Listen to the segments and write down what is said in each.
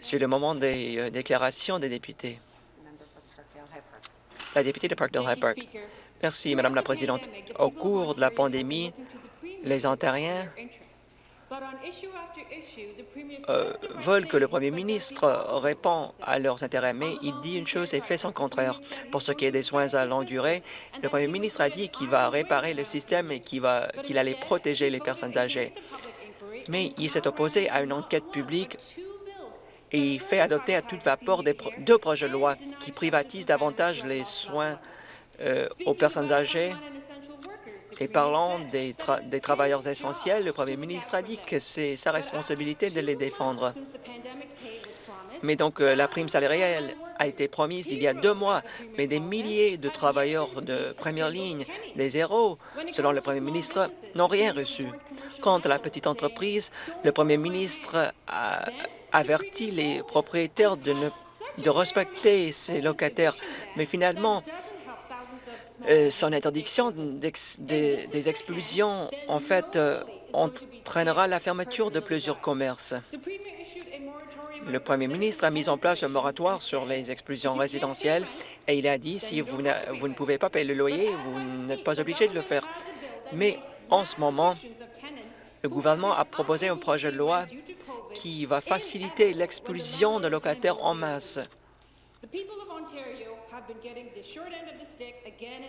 C'est le moment des euh, déclarations des députés. La députée de Parkdale High Park. Merci, Madame la Présidente. Au cours de la pandémie, les Ontariens euh, veulent que le Premier ministre répond à leurs intérêts, mais il dit une chose et fait son contraire. Pour ce qui est des soins à longue durée, le Premier ministre a dit qu'il va réparer le système et qu'il allait protéger les personnes âgées. Mais il s'est opposé à une enquête publique et fait adopter à toute vapeur deux projets de loi qui privatisent davantage les soins euh, aux personnes âgées et parlant des, travailleurs essentiels, le premier ministre a dit que c'est sa responsabilité de les défendre. Mais donc, euh, la prime salariale a été promise il y a deux mois, mais des milliers de travailleurs de première ligne, des héros, selon le premier ministre, n'ont rien reçu. Quant à la petite entreprise, le premier ministre a averti les propriétaires de, de respecter ses locataires, mais finalement, euh, son interdiction des, expulsions, en fait, euh, entraînera la fermeture de plusieurs commerces. Le premier ministre a mis en place un moratoire sur les expulsions résidentielles et il a dit si vous, vous ne pouvez pas payer le loyer, vous n'êtes pas obligé de le faire. Mais en ce moment, le gouvernement a proposé un projet de loi qui va faciliter l'expulsion de locataires en masse.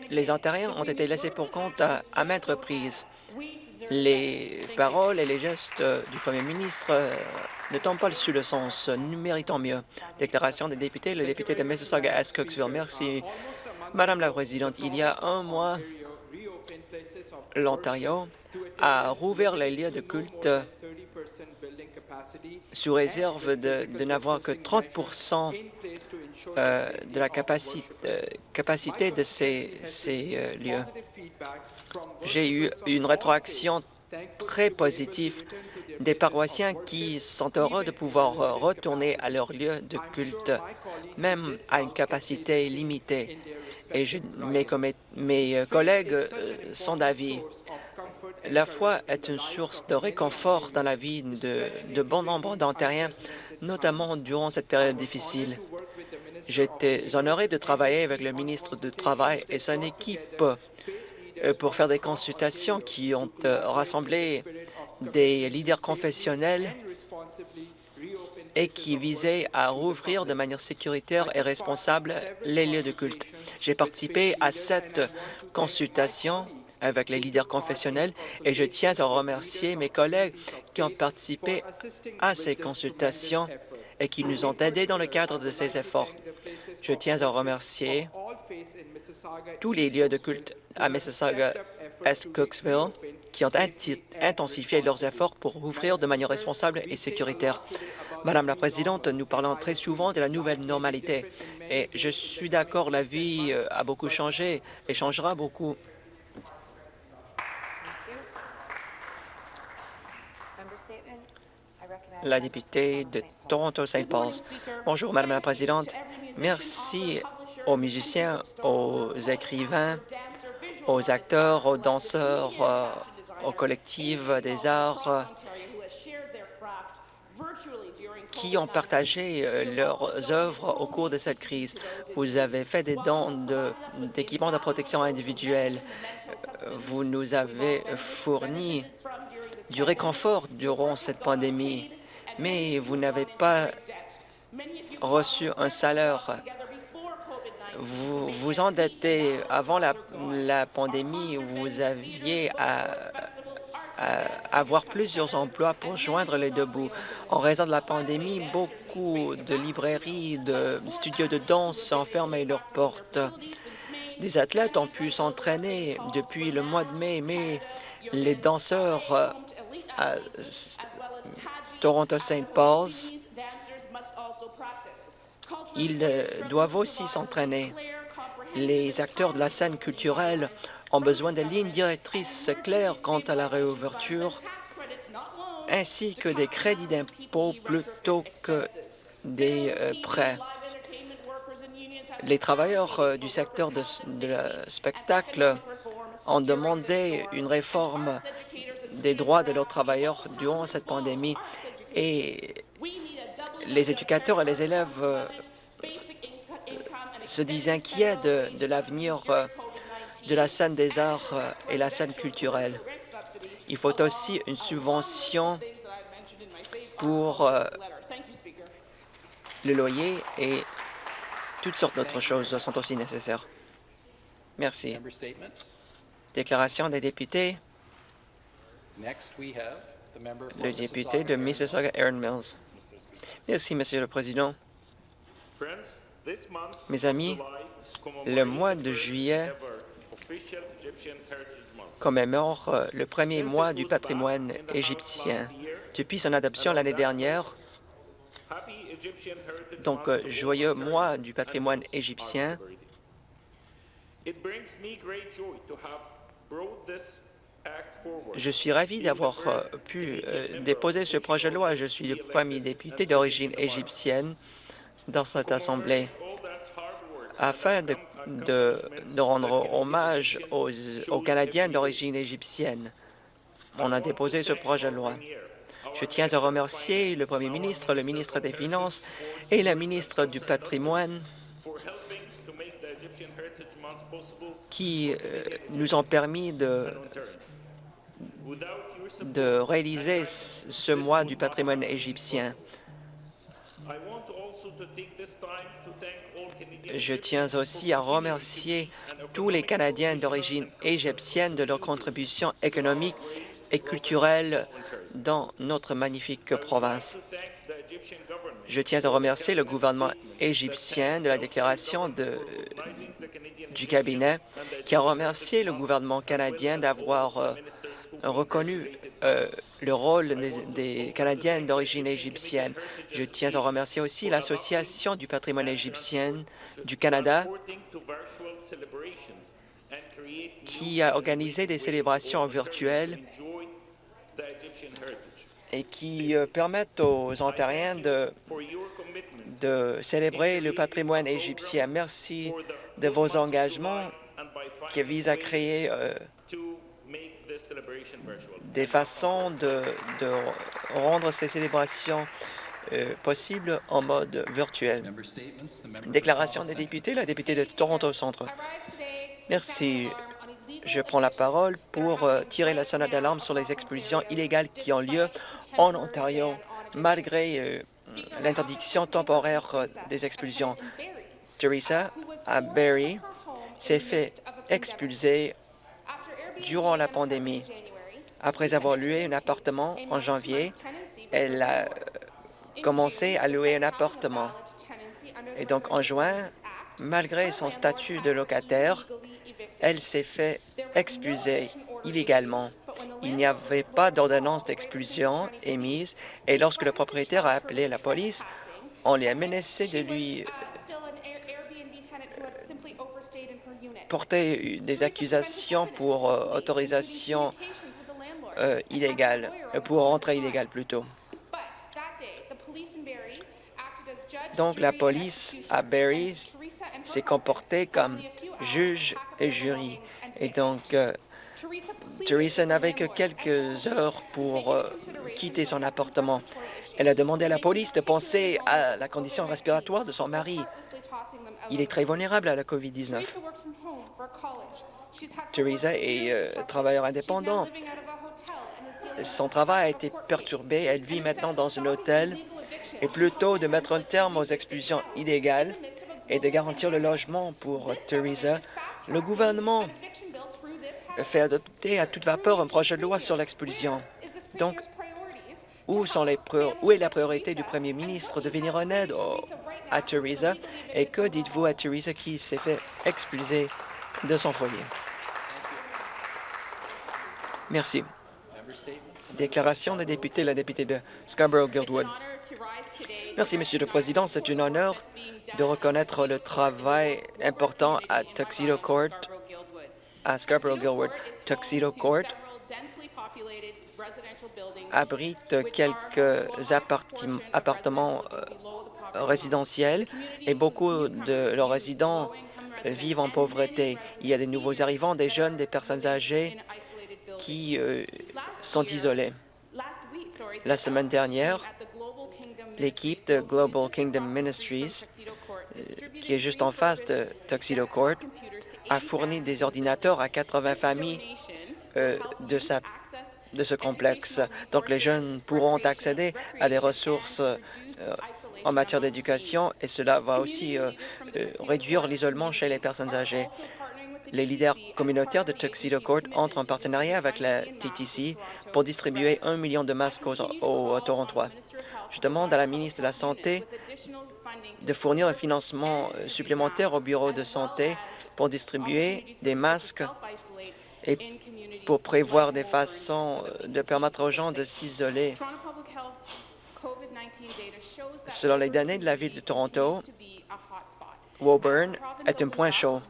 Les Ontariens ont été laissés pour compte à, maintes reprises. Les paroles et les gestes du premier ministre euh, ne tombent pas sous le sens. Nous méritons mieux. Déclaration des députés, le député de Mississauga-Est Merci. Madame la Présidente, il y a un mois, l'Ontario a rouvert les lieux de culte sous réserve de, n'avoir que 30 euh, de la capacité, euh, capacité de ces, euh, lieux. J'ai eu une rétroaction très positive des paroissiens qui sont heureux de pouvoir retourner à leur lieu de culte, même à une capacité limitée. Et mes collègues sont d'avis. La foi est une source de réconfort dans la vie de, de bon nombre d'Ontariens, notamment durant cette période difficile. J'étais honoré de travailler avec le ministre du Travail et son équipe euh, pour faire des consultations qui ont euh, rassemblé des leaders confessionnels et qui visaient à rouvrir de manière sécuritaire et responsable les lieux de culte. J'ai participé à cette consultation avec les leaders confessionnels et je tiens à remercier mes collègues qui ont participé à ces consultations et qui nous ont aidés dans le cadre de ces efforts. Je tiens à remercier tous les lieux de culte à Mississauga Est Cooksville qui ont intensifié leurs efforts pour ouvrir de manière responsable et sécuritaire. Madame la Présidente, nous parlons très souvent de la nouvelle normalité et je suis d'accord, la vie euh, a beaucoup changé et changera beaucoup. La députée de Toronto-Saint Paul. Bonjour, Madame la Présidente. Merci aux musiciens, aux écrivains, aux acteurs, aux danseurs, euh, aux collectifs des arts qui ont partagé euh, leurs œuvres au cours de cette crise. Vous avez fait des dons d'équipements de, protection individuelle. Vous nous avez fourni du réconfort durant cette pandémie mais vous n'avez pas reçu un salaire. Vous vous endettez avant la, pandémie, vous aviez à, avoir plusieurs emplois pour joindre les deux bouts. En raison de la pandémie, beaucoup de librairies, de studios de danse ont fermé leurs portes. Des athlètes ont pu s'entraîner depuis le mois de mai, mais les danseurs euh, Toronto-St. Paul's, ils euh, doivent aussi s'entraîner. Les acteurs de la scène culturelle ont besoin de lignes directrices claires quant à la réouverture, ainsi que des crédits d'impôt plutôt que des euh, prêts. Les travailleurs euh, du secteur de spectacle ont demandé une réforme des droits de leurs travailleurs durant cette pandémie Et les éducateurs et les élèves euh, se disent inquiets de, de l'avenir euh, de la scène des arts euh, et la scène culturelle. Il faut aussi une subvention pour le loyer et toutes sortes d'autres choses sont aussi nécessaires. Merci. Déclaration des députés. Le député de Mississauga, Aaron Mills. Merci, Monsieur le Président. Mes amis, le mois de juillet commémore euh, le premier mois du patrimoine égyptien. Depuis son adoption l'année dernière, donc euh, joyeux mois du patrimoine égyptien, je suis ravi d'avoir euh, pu euh, déposer ce projet de loi. Je suis le premier député d'origine égyptienne dans cette Assemblée. Afin de, rendre hommage aux, aux Canadiens d'origine égyptienne, on a déposé ce projet de loi. Je tiens à remercier le Premier ministre, le ministre des Finances et la ministre du Patrimoine qui euh, nous ont permis de, de réaliser ce mois du patrimoine égyptien. Je tiens aussi à remercier tous les Canadiens d'origine égyptienne de leur contribution économique et culturelle dans notre magnifique province. Je tiens à remercier le gouvernement égyptien de la déclaration du cabinet qui a remercié le gouvernement canadien d'avoir euh, reconnu euh, le rôle des, des Canadiens d'origine égyptienne. Je tiens à remercier aussi l'Association du patrimoine égyptien du Canada qui a organisé des célébrations virtuelles et qui euh, permettent aux Ontariens de, célébrer le patrimoine égyptien. Merci de vos engagements qui visent à créer euh, des façons de, rendre ces célébrations euh, possibles en mode virtuel. Déclaration des députés, la députée de Toronto Centre. Merci. Je prends la parole pour euh, tirer la sonnette d'alarme sur les expulsions illégales qui ont lieu en Ontario, malgré euh, l'interdiction temporaire des expulsions. Teresa, à Barrie, s'est fait expulser durant la pandémie. Après avoir loué un appartement en janvier, elle a commencé à louer un appartement. Et donc, en juin, malgré son statut de locataire, elle s'est fait expulser illégalement. Il n'y avait pas d'ordonnance d'expulsion émise et lorsque le propriétaire a appelé la police, on lui a menacé de lui porter des accusations pour euh, autorisation euh, illégale, euh, pour rentrer illégale plutôt. Donc la police à Barrie s'est comportée comme juge et jury. Et donc, euh, Teresa n'avait que quelques heures pour quitter son appartement. Elle a demandé à la police de penser à la condition respiratoire de son mari. Il est très vulnérable à la COVID-19. Teresa est travailleur indépendant. Son travail a été perturbé. Elle vit maintenant dans un hôtel. Et plutôt de mettre un terme aux expulsions illégales, et de garantir le logement pour Theresa, le gouvernement fait adopter à toute vapeur un projet de loi sur l'expulsion. Donc, où, est la priorité du premier ministre de venir en aide à Theresa et que dites-vous à Theresa qui s'est fait expulser de son foyer? Merci. Déclaration des députés, la députée de Scarborough-Guildwood. Merci, Monsieur le Président. C'est un honneur de reconnaître le travail important à Tuxedo Court, à Scarborough-Guildwood. Tuxedo Court abrite quelques appartements euh, résidentiels et beaucoup de leurs résidents vivent en pauvreté. Il y a des nouveaux arrivants, des jeunes, des personnes âgées qui euh, sont isolés. La semaine dernière, L'équipe de Global Kingdom Ministries, euh, qui est juste en face de Tuxedo Court, a fourni des ordinateurs à 80 familles euh, de, ce complexe. Donc, les jeunes pourront accéder à des ressources en matière d'éducation et cela va aussi réduire l'isolement chez les personnes âgées. Les leaders communautaires de Tuxedo Court entrent en partenariat avec la TTC pour distribuer un million de masques aux, Torontois. Je demande à la ministre de la Santé de fournir un financement euh, supplémentaire au bureau de santé pour distribuer des masques et pour prévoir des façons euh, de permettre aux gens de s'isoler. Selon les données de la Ville de Toronto, Woburn est un point chaud.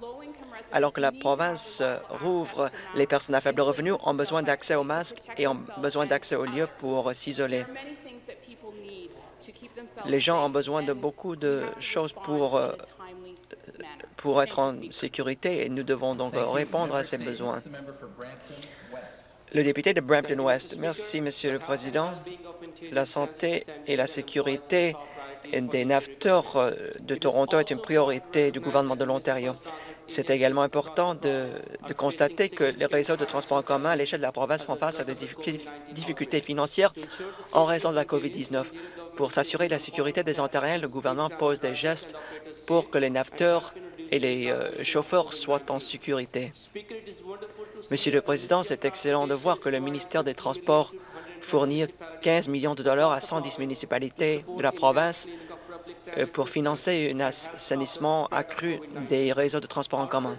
Alors que la province euh, rouvre, les personnes à faible revenu ont besoin d'accès aux masques et ont besoin d'accès aux lieux pour s'isoler. Les gens ont besoin de beaucoup de choses pour, euh, pour être en sécurité et nous devons donc répondre à ces besoins. Le député de Brampton West. Merci, Monsieur le Président. La santé et la sécurité des naveteurs euh, de Toronto est une priorité du gouvernement de l'Ontario. C'est également important de, constater que les réseaux de transport en commun à l'échelle de la province font face à des difficultés financières en raison de la COVID-19. Pour s'assurer la sécurité des Ontariens, le gouvernement pose des gestes pour que les naveteurs et les euh, chauffeurs soient en sécurité. Monsieur le Président, c'est excellent de voir que le ministère des Transports fournit 15 millions de dollars à 110 municipalités de la province pour financer un assainissement accru des réseaux de transport en commun.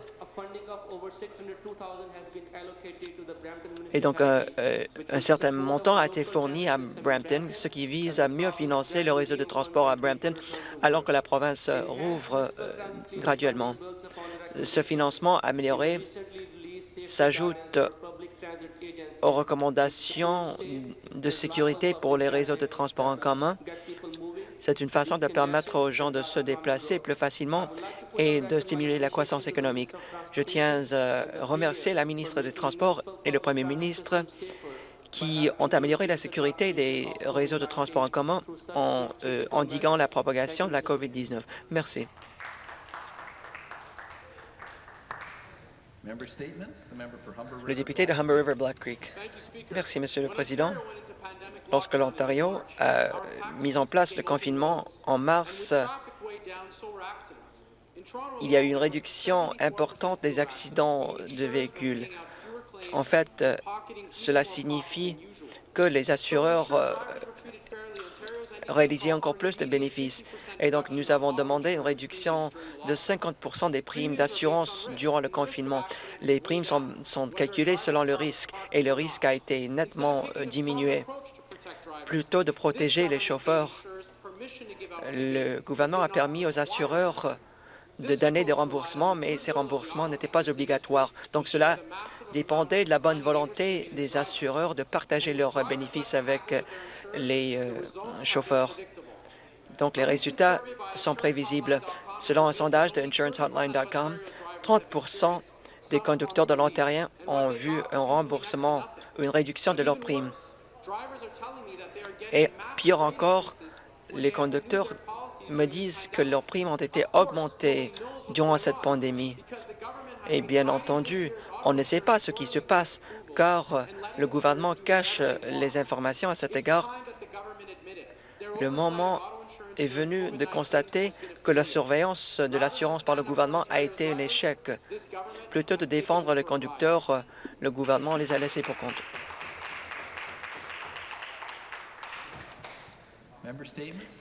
Et donc, euh, euh, un certain montant a été fourni à Brampton, ce qui vise à mieux financer le réseau de transport à Brampton, alors que la province rouvre graduellement. Ce financement amélioré s'ajoute aux recommandations de sécurité pour les réseaux de transport en commun c'est une façon de permettre aux gens de se déplacer plus facilement et de stimuler la croissance économique. Je tiens à remercier la ministre des Transports et le premier ministre qui ont amélioré la sécurité des réseaux de transport en commun en euh, endiguant la propagation de la COVID-19. Merci. Le député de Humber River Black Creek. Merci, Monsieur le Président. Lorsque l'Ontario a mis en place le confinement en mars, il y a eu une réduction importante des accidents de véhicules. En fait, cela signifie que les assureurs euh, réaliser encore plus de bénéfices. Et donc, nous avons demandé une réduction de 50% des primes d'assurance durant le confinement. Les primes sont, sont, calculées selon le risque et le risque a été nettement euh, diminué. Plutôt de protéger les chauffeurs, le gouvernement a permis aux assureurs de donner des remboursements, mais ces remboursements n'étaient pas obligatoires. Donc cela dépendait de la bonne volonté des assureurs de partager leurs bénéfices avec les euh, chauffeurs. Donc les résultats sont prévisibles. Selon un sondage de InsuranceHotline.com, 30% des conducteurs de l'Ontario ont vu un remboursement ou une réduction de leurs primes. Et pire encore, les conducteurs me disent que leurs primes ont été augmentées durant cette pandémie. Et bien entendu, on ne sait pas ce qui se passe, car le gouvernement cache les informations à cet égard. Le moment est venu de constater que la surveillance de l'assurance par le gouvernement a été un échec. Plutôt de défendre les conducteurs, le gouvernement les a laissés pour compte.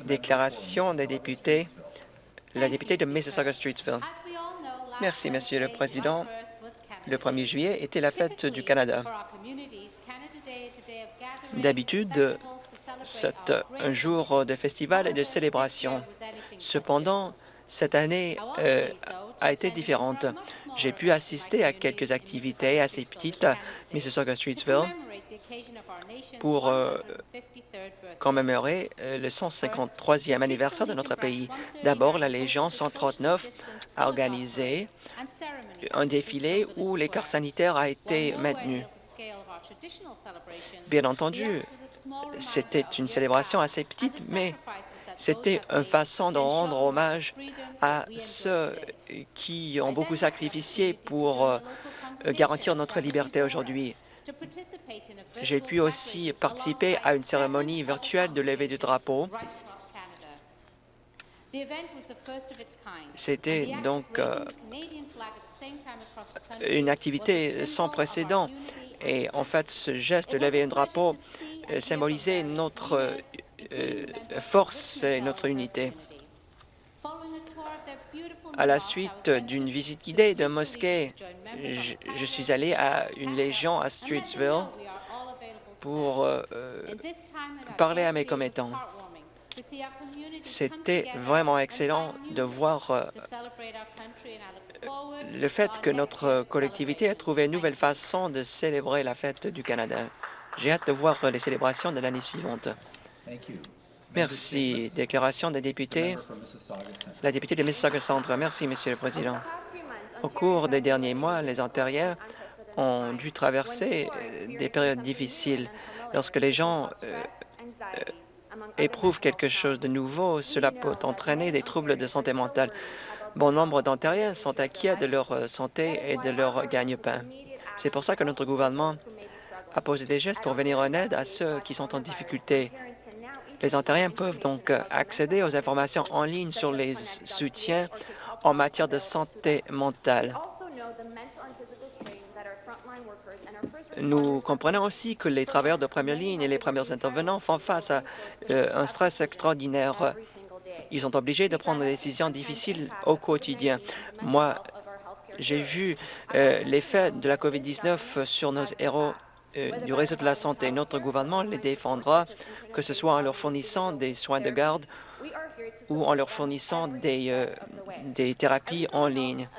Déclaration des députés. La députée de Mississauga-Streetsville. Merci, Monsieur le Président. Le 1er juillet était la fête du Canada. D'habitude, c'est un jour de festival et de célébration. Cependant, cette année euh, a été différente. J'ai pu assister à quelques activités assez petites à Mississauga-Streetsville pour euh, commémorer euh, le 153e anniversaire de notre pays. D'abord, la Légion 139 a organisé un défilé où l'écart sanitaire a été maintenu. Bien entendu, C'était une célébration assez petite, mais c'était une façon de rendre hommage à ceux qui ont beaucoup sacrifié pour euh, garantir notre liberté aujourd'hui. J'ai pu aussi participer à une cérémonie virtuelle de levée du drapeau. C'était donc euh, une activité sans précédent. Et en fait, ce geste de lever un drapeau euh, symbolisait notre euh, force et notre unité. À la suite d'une visite guidée de mosquée, je, suis allé à une légion à Streetsville pour euh, parler à mes commettants. C'était vraiment excellent de voir euh, le fait que notre collectivité a trouvé une nouvelle façon de célébrer la fête du Canada. J'ai hâte de voir les célébrations de l'année suivante. Merci. Déclaration des députés. La députée de Mississauga Centre. Merci, Monsieur le Président. Au cours des derniers mois, les Ontariens ont dû traverser des périodes difficiles. Lorsque les gens euh, éprouvent quelque chose de nouveau, cela peut entraîner des troubles de santé mentale. Bon nombre d'Ontariens sont inquiets de leur santé et de leur gagne-pain. C'est pour ça que notre gouvernement a posé des gestes pour venir en aide à ceux qui sont en difficulté. Les Ontariens peuvent donc accéder aux informations en ligne sur les soutiens en matière de santé mentale. Nous comprenons aussi que les travailleurs de première ligne et les premiers intervenants font face à euh, un stress extraordinaire. Ils sont obligés de prendre des décisions difficiles au quotidien. Moi, j'ai vu euh, l'effet de la COVID-19 sur nos héros euh, du réseau de la santé. Notre gouvernement les défendra, que ce soit en leur fournissant des soins de garde ou en leur fournissant des, euh, des thérapies en ligne.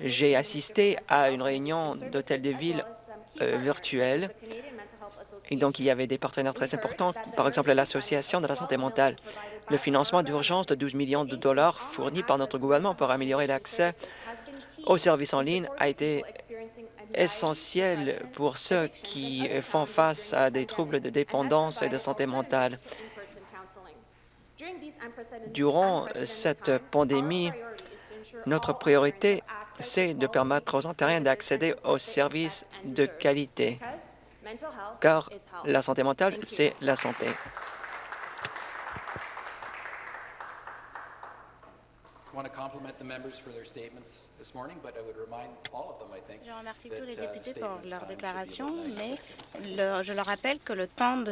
J'ai assisté à une réunion d'hôtel de ville euh, virtuelle et donc il y avait des partenaires très importants, par exemple l'Association de la santé mentale. Le financement d'urgence de 12 millions de dollars fourni par notre gouvernement pour améliorer l'accès aux services en ligne a été essentiel pour ceux qui font face à des troubles de dépendance et de santé mentale. Durant cette pandémie, notre priorité, c'est de permettre aux Ontariens d'accéder aux services de qualité, car la santé mentale, c'est la santé. Je remercie tous les députés pour leur déclaration, mais le, je leur rappelle que le temps de